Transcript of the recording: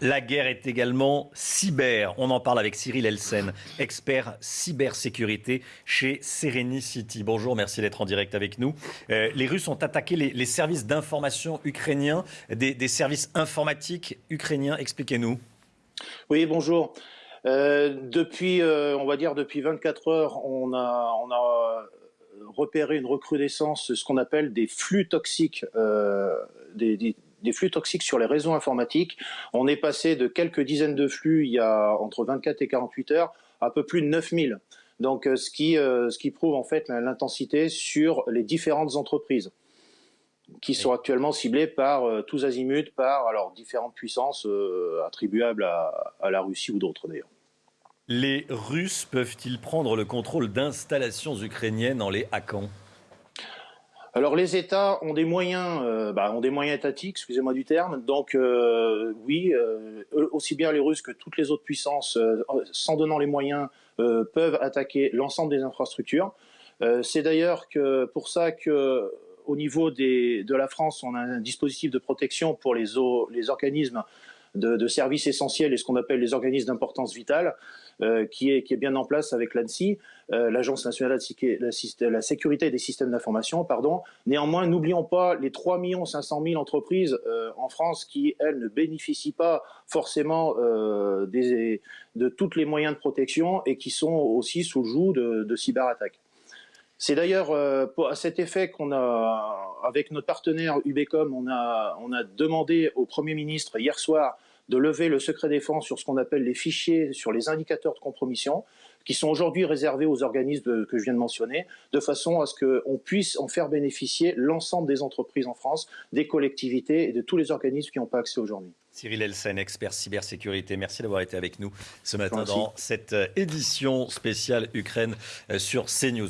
La guerre est également cyber. On en parle avec Cyril Elsen, expert cybersécurité chez Serenicity. Bonjour, merci d'être en direct avec nous. Euh, les Russes ont attaqué les, services d'information ukrainiens, des, services informatiques ukrainiens. Expliquez-nous. Oui, bonjour. Euh, depuis, euh, on va dire depuis 24 heures, on a, on a repéré une recrudescence, ce qu'on appelle des flux toxiques, des, des des flux toxiques sur les réseaux informatiques. On est passé de quelques dizaines de flux il y a entre 24 et 48 heures à peu plus de 9000. Donc euh, ce qui, euh, ce qui prouve en fait l'intensité sur les différentes entreprises qui sont actuellement ciblées par euh, tous azimuts, par alors différentes puissances attribuables à, à, la Russie ou d'autres d'ailleurs. Les Russes peuvent-ils prendre le contrôle d'installations ukrainiennes en les hackant? Alors les États ont des moyens, euh, bah, ont des moyens étatiques, excusez-moi du terme. Donc euh, oui, euh, aussi bien les Russes que toutes les autres puissances, s'en donnant les moyens, peuvent attaquer l'ensemble des infrastructures. C'est d'ailleurs que pour ça que au niveau des, de la France, on a un dispositif de protection pour les, les organismes de, de services essentiels et ce qu'on appelle les organismes d'importance vitale. Euh, qui, est, qui est bien en place avec l'ANSI, euh, l'Agence nationale de la, sécurité des systèmes d'information. Pardon. Néanmoins, n'oublions pas les 3 500 000 entreprises euh, en France qui, elles, ne bénéficient pas forcément des, de tous les moyens de protection et qui sont aussi sous le joug de, de cyberattaques. C'est d'ailleurs à cet effet qu'on a, avec notre partenaire Ubecom, on a, on a demandé au Premier ministre hier soir de lever le secret défense sur ce qu'on appelle les fichiers, sur les indicateurs de compromission, qui sont aujourd'hui réservés aux organismes que je viens de mentionner, de façon à ce qu'on puisse en faire bénéficier l'ensemble des entreprises en France, des collectivités et de tous les organismes qui n'ont pas accès aujourd'hui. Cyril Elsen, expert cybersécurité, merci d'avoir été avec nous ce matin dans cette euh, édition spéciale Ukraine euh, sur CNews.